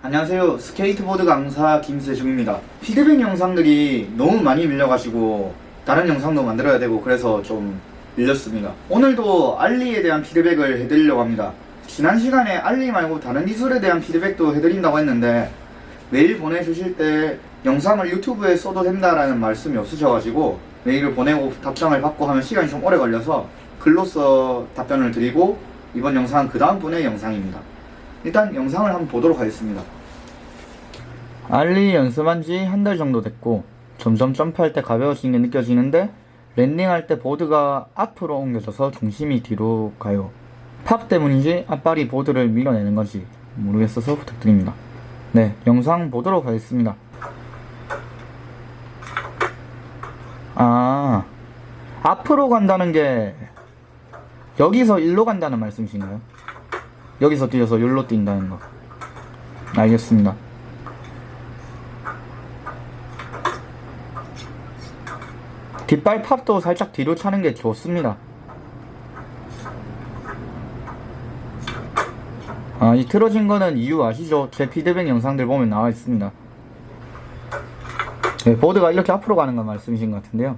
안녕하세요. 스케이트보드 강사 김세중입니다. 피드백 영상들이 너무 많이 밀려가지고 다른 영상도 만들어야 되고 그래서 좀 밀렸습니다. 오늘도 ollie에 대한 피드백을 해드리려고 합니다. 지난 시간에 ollie 말고 다른 기술에 대한 피드백도 해드린다고 했는데 메일 보내주실 때 영상을 유튜브에 써도 된다라는 말씀이 없으셔가지고 메일을 보내고 답장을 받고 하면 시간이 좀 오래 걸려서 글로써 답변을 드리고 이번 영상은 그 다음 분의 영상입니다 일단 영상을 한번 보도록 하겠습니다. 알리 연습한 지 한 달 정도 됐고 점점 점프할 때 가벼워지는 게 느껴지는데 랜딩할 때 보드가 앞으로 옮겨져서 중심이 뒤로 가요. 팝 때문인지 앞발이 보드를 밀어내는 건지 모르겠어서 부탁드립니다. 네 영상 보도록 하겠습니다. 아 앞으로 간다는 게 여기서 일로 간다는 말씀이신가요? 여기서 뛰어서 여기로 뛴다는 거. 알겠습니다. 뒷발 팝도 살짝 뒤로 차는 게 좋습니다. 아, 이 틀어진 거는 이유 아시죠? 제 피드백 영상들 보면 나와 있습니다. 네, 보드가 이렇게 앞으로 가는 건 말씀이신 것 같은데요.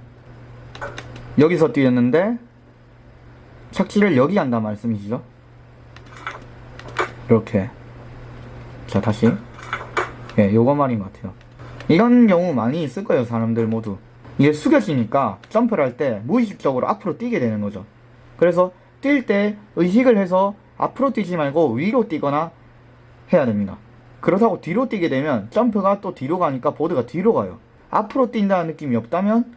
여기서 뛰었는데 착지를 여기 한다 말씀이시죠? 이렇게. 자 다시. 예, 요거 말인 것 같아요. 이런 경우 많이 있을 거예요 사람들 모두. 이게 숙여지니까 점프를 할 때 무의식적으로 앞으로 뛰게 되는 거죠. 그래서 뛸 때 의식을 해서 앞으로 뛰지 말고 위로 뛰거나 해야 됩니다. 그렇다고 뒤로 뛰게 되면 점프가 또 뒤로 가니까 보드가 뒤로 가요. 앞으로 뛴다는 느낌이 없다면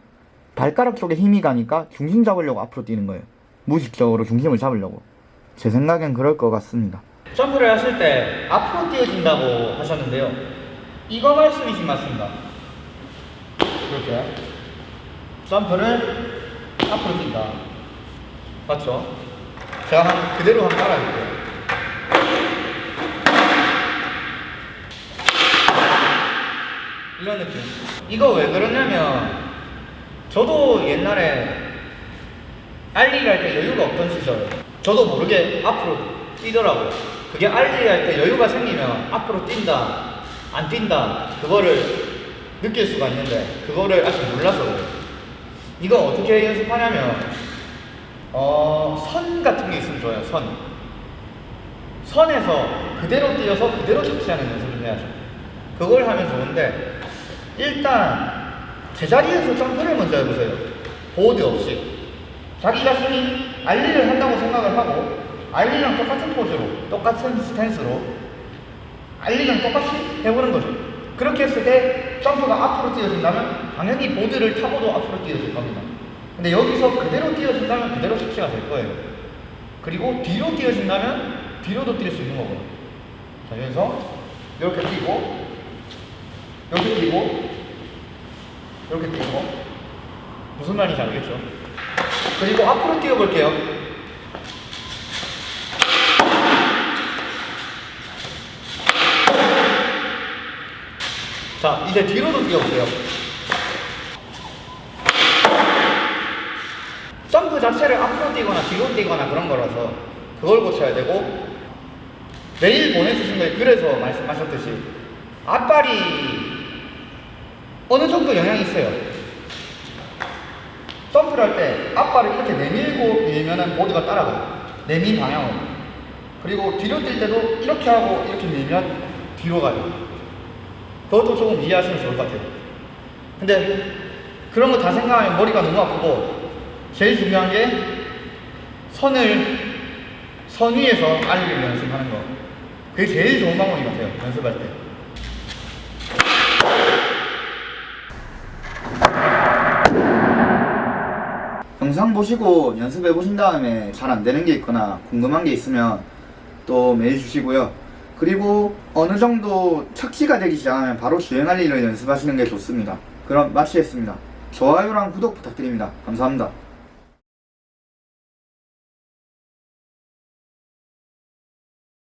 발가락 쪽에 힘이 가니까 중심 잡으려고 앞으로 뛰는 거예요. 무의식적으로 중심을 잡으려고. 제 생각엔 그럴 것 같습니다 점프를 하실 때 앞으로 뛰어진다고 하셨는데요. 이거 말씀이신 맞습니다. 이렇게 점프를 앞으로 뛴다. 맞죠? 제가 한 그대로 한번 따라해볼게요. 이런 느낌. 이거 왜 그러냐면 저도 옛날에 알리를 할때 여유가 없던 시절 저도 모르게 앞으로 뛰더라고요 그게 알리를 할때 여유가 생기면 앞으로 뛴다 안 뛴다 그거를 느낄 수가 있는데 그거를 아직 몰라서 그래요. 이거 어떻게 연습하냐면 어, 선 같은 게 있으면 좋아요 선. 선에서 그대로 뛰어서 그대로 착지하는 연습을 해야죠. 그걸 하면 좋은데 일단 제자리에서 점프를 먼저 해보세요. 보드 없이. 자기 자신이 알리를 한다고 생각을 하고 알리랑 똑같은 포즈로 똑같은 스탠스로 알리랑 똑같이 해보는 거죠. 그렇게 했을 때 점프가 앞으로 뛰어진다면 당연히 보드를 타고도 앞으로 뛰어질 겁니다. 근데 여기서 그대로 뛰어진다면 그대로 착지가 될 거예요. 그리고 뒤로 뛰어진다면 뒤로도 뛸 수 있는 거고요. 자 그래서 이렇게 뛰고 이렇게 뛰고 이렇게 뛰고. 무슨 말인지 알겠죠? 그리고 앞으로 뛰어볼게요 자 이제 뒤로도 뛰어보세요. 점프 자체를 앞으로 뛰거나 뒤로 뛰거나 그런 거라서 그걸 고쳐야 되고 메일 보내주신 거에 그래서 말씀하셨듯이 앞발이 어느 정도 영향이 있어요. 점프를 할 때 앞발을 이렇게 내밀고 밀면은 보드가 따라가요. 내민 방향으로. 그리고 뒤로 뛸 때도 이렇게 하고 이렇게 밀면 뒤로 가요 그것도 조금 이해하시면 좋을 것 같아요. 근데 그런 거 다 생각하면 머리가 너무 아프고 제일 중요한 게 선을 선 위에서 알리를 연습하는 거. 그게 제일 좋은 방법인 것 같아요 연습할 때. 영상 보시고 연습해 보신 다음에 잘 안 되는 게 있거나 궁금한 게 있으면 또 메일 주시고요 그리고 어느 정도 착지가 되기 시작하면 바로 주행할 일을 연습하시는 게 좋습니다. 그럼 마치겠습니다. 좋아요랑 구독 부탁드립니다. 감사합니다